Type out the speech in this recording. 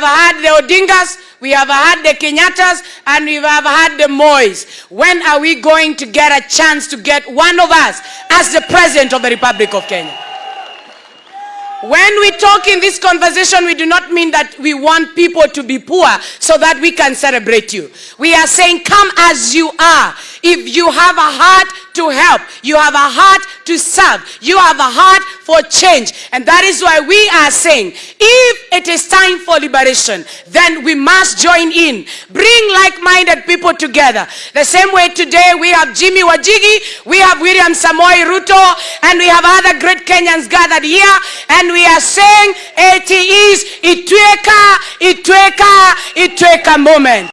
have had the Odingas, we have had the Kenyattas, and we have had the Mois. When are we going to get a chance to get one of us as the President of the Republic of Kenya? When we talk in this conversation, we do not mean that we want people to be poor so that we can celebrate you. We are saying, come as you are. If you have a heart to help, you have a heart to serve, you have a heart for change. And that is why we are saying, if it is time for liberation, then we must join in. Bring like-minded people together. The same way today we have Jimmy Wanjigi, we have William Samoei Ruto, and we have other great Kenyans gathered here. And we are saying it is Itwika, Itwika, Itwika moment.